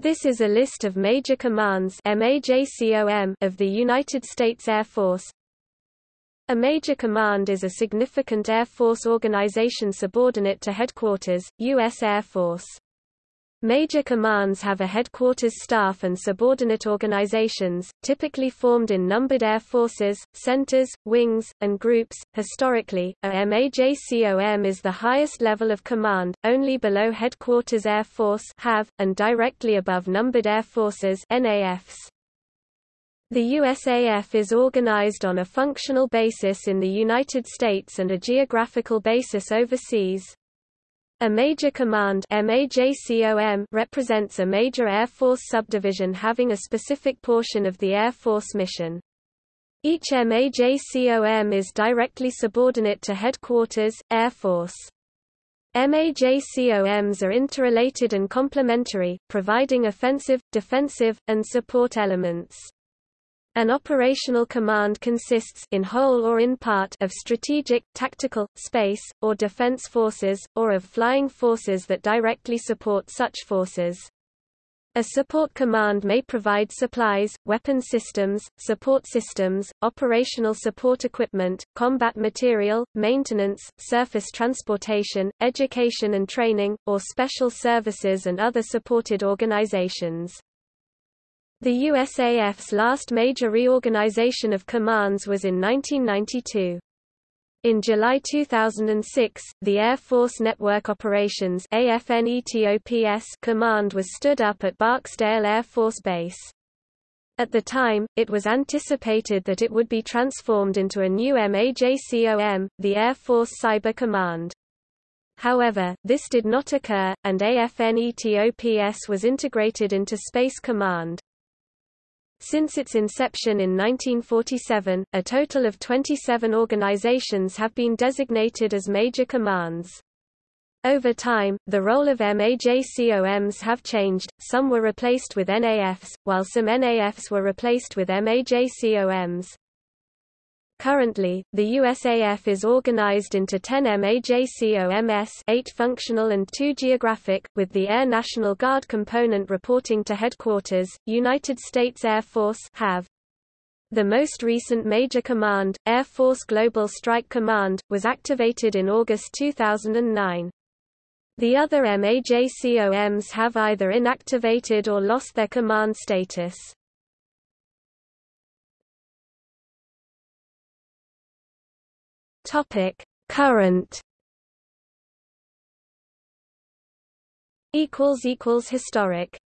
This is a list of major commands of the United States Air Force. A major command is a significant Air Force organization subordinate to headquarters, U.S. Air Force. Major commands have a headquarters staff and subordinate organizations, typically formed in numbered air forces, centers, wings, and groups. Historically, a MAJCOM is the highest level of command, only below headquarters Air Force (HAF) and directly above numbered air forces (NAFs). The USAF is organized on a functional basis in the United States and a geographical basis overseas. A major command represents a major Air Force subdivision having a specific portion of the Air Force mission. Each MAJCOM is directly subordinate to Headquarters, Air Force. MAJCOMs are interrelated and complementary, providing offensive, defensive, and support elements. An operational command consists in whole or in part of strategic, tactical, space, or defense forces, or of flying forces that directly support such forces. A support command may provide supplies, weapon systems, support systems, operational support equipment, combat material, maintenance, surface transportation, education and training, or special services and other supported organizations. The USAF's last major reorganization of commands was in 1992. In July 2006, the Air Force Network Operations command was stood up at Barksdale Air Force Base. At the time, it was anticipated that it would be transformed into a new MAJCOM, the Air Force Cyber Command. However, this did not occur, and AFNETOPS was integrated into Space Command. Since its inception in 1947, a total of 27 organizations have been designated as major commands. Over time, the role of MAJCOMs have changed, some were replaced with NAFs, while some NAFs were replaced with MAJCOMs. Currently, the USAF is organized into 10 MAJCOMS 8 functional and 2 geographic, with the Air National Guard component reporting to Headquarters, United States Air Force have. The most recent major command, Air Force Global Strike Command, was activated in August 2009. The other MAJCOMs have either inactivated or lost their command status. Topic: Current. Equals equals historic